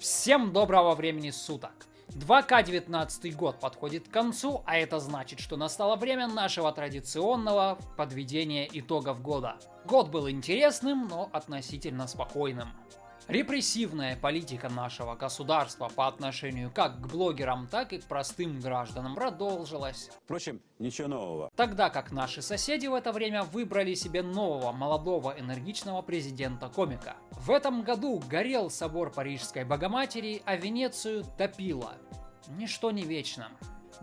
Всем доброго времени суток! 2К19 год подходит к концу, а это значит, что настало время нашего традиционного подведения итогов года. Год был интересным, но относительно спокойным. Репрессивная политика нашего государства по отношению как к блогерам, так и к простым гражданам продолжилась. Впрочем, ничего нового. Тогда как наши соседи в это время выбрали себе нового, молодого, энергичного президента-комика. В этом году горел собор Парижской Богоматери, а Венецию топило. Ничто не вечно.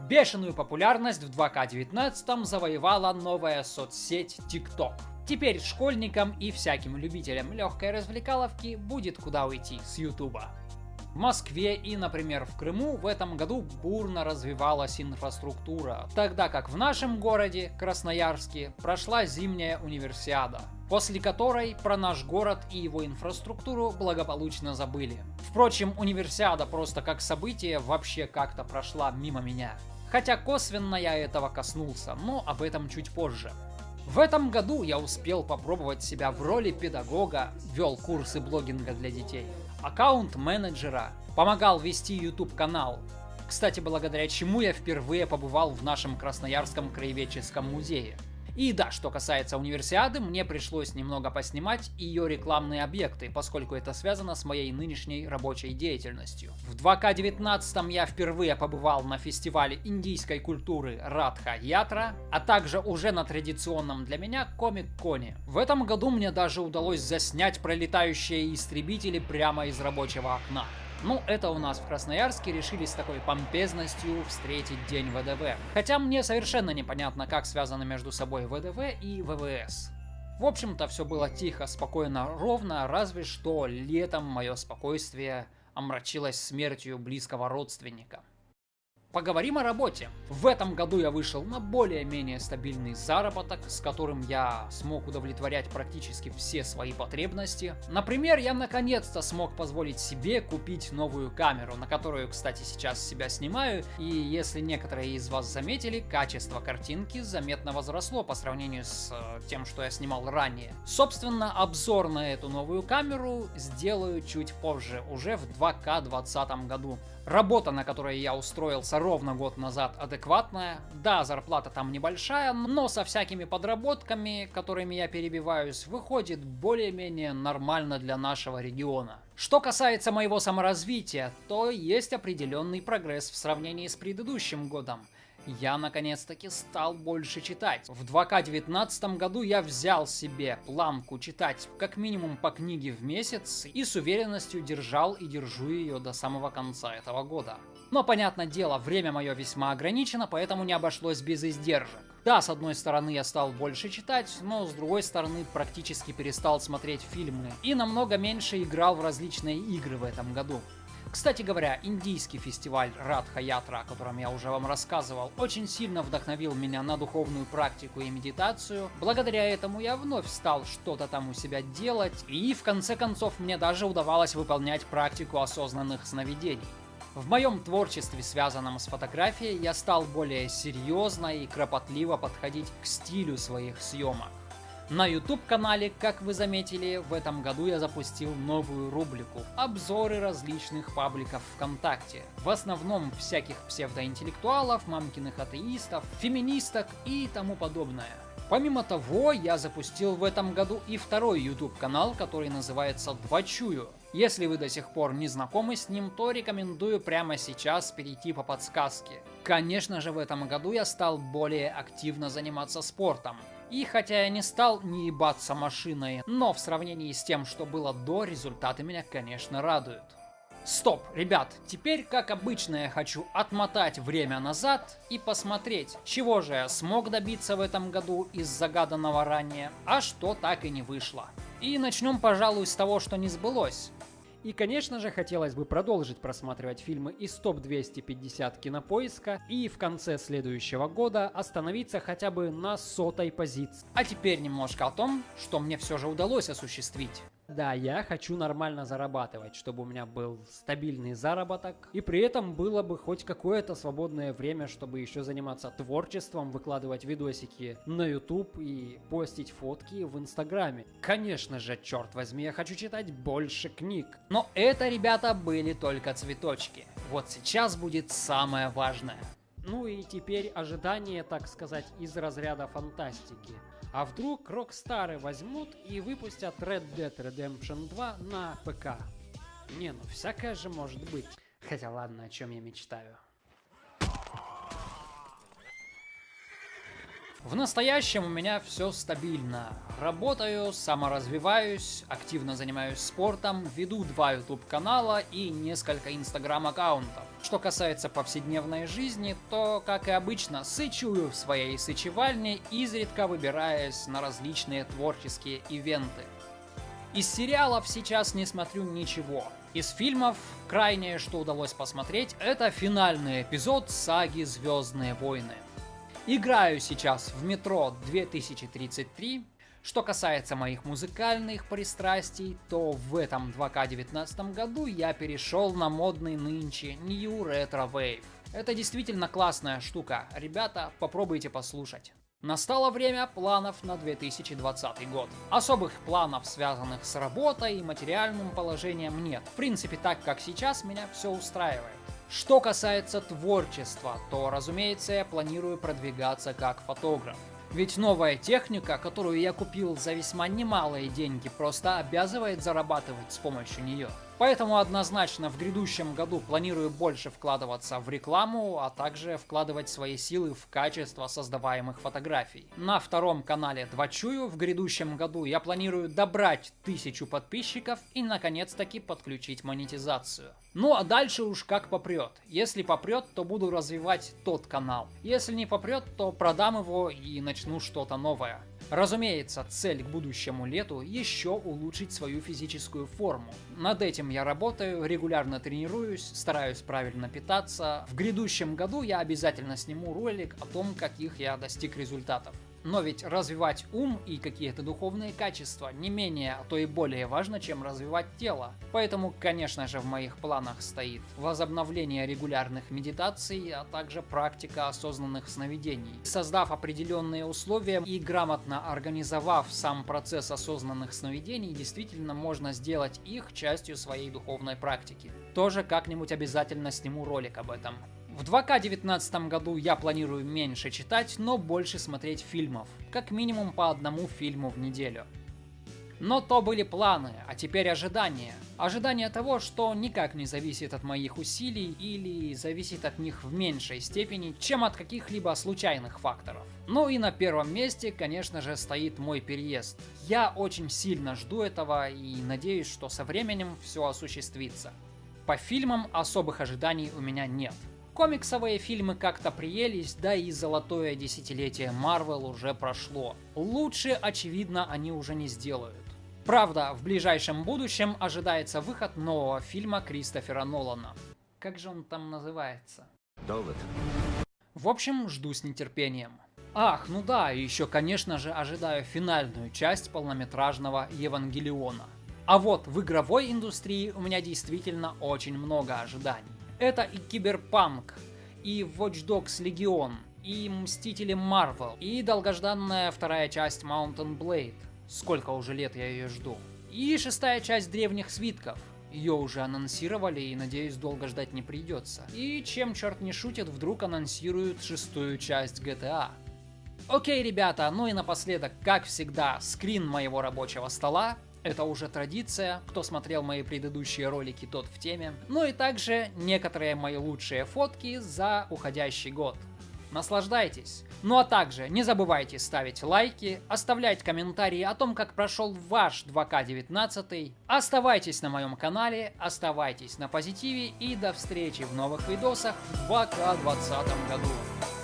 Бешеную популярность в 2К19 завоевала новая соцсеть TikTok. Теперь школьникам и всяким любителям легкой развлекаловки будет куда уйти с Ютуба. В Москве и, например, в Крыму в этом году бурно развивалась инфраструктура, тогда как в нашем городе, Красноярске, прошла зимняя универсиада, после которой про наш город и его инфраструктуру благополучно забыли. Впрочем, универсиада просто как событие вообще как-то прошла мимо меня. Хотя косвенно я этого коснулся, но об этом чуть позже. В этом году я успел попробовать себя в роли педагога, вел курсы блогинга для детей, аккаунт-менеджера, помогал вести YouTube канал. Кстати, благодаря чему я впервые побывал в нашем Красноярском краеведческом музее. И да, что касается универсиады, мне пришлось немного поснимать ее рекламные объекты, поскольку это связано с моей нынешней рабочей деятельностью. В 2К19 я впервые побывал на фестивале индийской культуры Радха Ятра, а также уже на традиционном для меня Комик-Коне. В этом году мне даже удалось заснять пролетающие истребители прямо из рабочего окна. Ну, это у нас в Красноярске решили с такой помпезностью встретить День ВДВ. Хотя мне совершенно непонятно, как связано между собой ВДВ и ВВС. В общем-то, все было тихо, спокойно, ровно, разве что летом мое спокойствие омрачилось смертью близкого родственника. Поговорим о работе. В этом году я вышел на более-менее стабильный заработок, с которым я смог удовлетворять практически все свои потребности. Например, я наконец-то смог позволить себе купить новую камеру, на которую, кстати, сейчас себя снимаю, и если некоторые из вас заметили, качество картинки заметно возросло по сравнению с э, тем, что я снимал ранее. Собственно, обзор на эту новую камеру сделаю чуть позже, уже в 2К 2020 году. Работа, на которой я устроился ровно год назад, адекватная. Да, зарплата там небольшая, но со всякими подработками, которыми я перебиваюсь, выходит более-менее нормально для нашего региона. Что касается моего саморазвития, то есть определенный прогресс в сравнении с предыдущим годом я наконец-таки стал больше читать. В 2К19 году я взял себе планку читать как минимум по книге в месяц и с уверенностью держал и держу ее до самого конца этого года. Но, понятное дело, время мое весьма ограничено, поэтому не обошлось без издержек. Да, с одной стороны я стал больше читать, но с другой стороны практически перестал смотреть фильмы и намного меньше играл в различные игры в этом году. Кстати говоря, индийский фестиваль Радха Ятра, о котором я уже вам рассказывал, очень сильно вдохновил меня на духовную практику и медитацию. Благодаря этому я вновь стал что-то там у себя делать, и в конце концов мне даже удавалось выполнять практику осознанных сновидений. В моем творчестве, связанном с фотографией, я стал более серьезно и кропотливо подходить к стилю своих съемок. На YouTube-канале, как вы заметили, в этом году я запустил новую рубрику «Обзоры различных пабликов ВКонтакте». В основном всяких псевдоинтеллектуалов, мамкиных атеистов, феминисток и тому подобное. Помимо того, я запустил в этом году и второй YouTube канал, который называется Двачую. Если вы до сих пор не знакомы с ним, то рекомендую прямо сейчас перейти по подсказке. Конечно же, в этом году я стал более активно заниматься спортом. И хотя я не стал не ебаться машиной, но в сравнении с тем, что было до, результаты меня, конечно, радуют. Стоп, ребят, теперь, как обычно, я хочу отмотать время назад и посмотреть, чего же я смог добиться в этом году из загаданного ранее, а что так и не вышло. И начнем, пожалуй, с того, что не сбылось. И, конечно же, хотелось бы продолжить просматривать фильмы из топ-250 кинопоиска и в конце следующего года остановиться хотя бы на сотой позиции. А теперь немножко о том, что мне все же удалось осуществить. Да, я хочу нормально зарабатывать, чтобы у меня был стабильный заработок, и при этом было бы хоть какое-то свободное время, чтобы еще заниматься творчеством, выкладывать видосики на YouTube и постить фотки в Инстаграме. Конечно же, черт возьми, я хочу читать больше книг. Но это, ребята, были только цветочки. Вот сейчас будет самое важное. Ну и теперь ожидание, так сказать, из разряда фантастики. А вдруг Rockstar возьмут и выпустят Red Dead Redemption 2 на ПК? Не, ну всякое же может быть. Хотя ладно, о чем я мечтаю. В настоящем у меня все стабильно. Работаю, саморазвиваюсь, активно занимаюсь спортом, веду два YouTube канала и несколько Instagram аккаунтов. Что касается повседневной жизни, то, как и обычно, сычую в своей сычевальне, изредка выбираясь на различные творческие ивенты. Из сериалов сейчас не смотрю ничего. Из фильмов крайнее, что удалось посмотреть, это финальный эпизод саги «Звездные войны». Играю сейчас в метро 2033. Что касается моих музыкальных пристрастий, то в этом 2К19 году я перешел на модный нынче New Retro Wave. Это действительно классная штука, ребята, попробуйте послушать. Настало время планов на 2020 год. Особых планов, связанных с работой и материальным положением нет. В принципе, так как сейчас меня все устраивает. Что касается творчества, то, разумеется, я планирую продвигаться как фотограф. Ведь новая техника, которую я купил за весьма немалые деньги, просто обязывает зарабатывать с помощью нее. Поэтому однозначно в грядущем году планирую больше вкладываться в рекламу, а также вкладывать свои силы в качество создаваемых фотографий. На втором канале Двачую в грядущем году я планирую добрать тысячу подписчиков и наконец-таки подключить монетизацию. Ну а дальше уж как попрет. Если попрет, то буду развивать тот канал. Если не попрет, то продам его и начну что-то новое. Разумеется, цель к будущему лету еще улучшить свою физическую форму. Над этим я работаю, регулярно тренируюсь, стараюсь правильно питаться. В грядущем году я обязательно сниму ролик о том, каких я достиг результатов. Но ведь развивать ум и какие-то духовные качества не менее, а то и более важно, чем развивать тело. Поэтому, конечно же, в моих планах стоит возобновление регулярных медитаций, а также практика осознанных сновидений. Создав определенные условия и грамотно организовав сам процесс осознанных сновидений, действительно можно сделать их частью своей духовной практики. Тоже как-нибудь обязательно сниму ролик об этом. В 2К19 году я планирую меньше читать, но больше смотреть фильмов. Как минимум по одному фильму в неделю. Но то были планы, а теперь ожидания. Ожидание того, что никак не зависит от моих усилий или зависит от них в меньшей степени, чем от каких-либо случайных факторов. Ну и на первом месте, конечно же, стоит мой переезд. Я очень сильно жду этого и надеюсь, что со временем все осуществится. По фильмам особых ожиданий у меня нет. Комиксовые фильмы как-то приелись, да и золотое десятилетие Марвел уже прошло. Лучше, очевидно, они уже не сделают. Правда, в ближайшем будущем ожидается выход нового фильма Кристофера Нолана. Как же он там называется? Довод. В общем, жду с нетерпением. Ах, ну да, и еще, конечно же, ожидаю финальную часть полнометражного Евангелиона. А вот в игровой индустрии у меня действительно очень много ожиданий. Это и Киберпанк, и Watch Dogs Legion, и Мстители Марвел, и долгожданная вторая часть Mountain Blade. Сколько уже лет я ее жду. И шестая часть Древних Свитков. Ее уже анонсировали и, надеюсь, долго ждать не придется. И чем черт не шутит, вдруг анонсируют шестую часть GTA. Окей, ребята, ну и напоследок, как всегда, скрин моего рабочего стола. Это уже традиция, кто смотрел мои предыдущие ролики, тот в теме. Ну и также некоторые мои лучшие фотки за уходящий год. Наслаждайтесь! Ну а также не забывайте ставить лайки, оставлять комментарии о том, как прошел ваш 2К19. Оставайтесь на моем канале, оставайтесь на позитиве и до встречи в новых видосах в 2К20 году.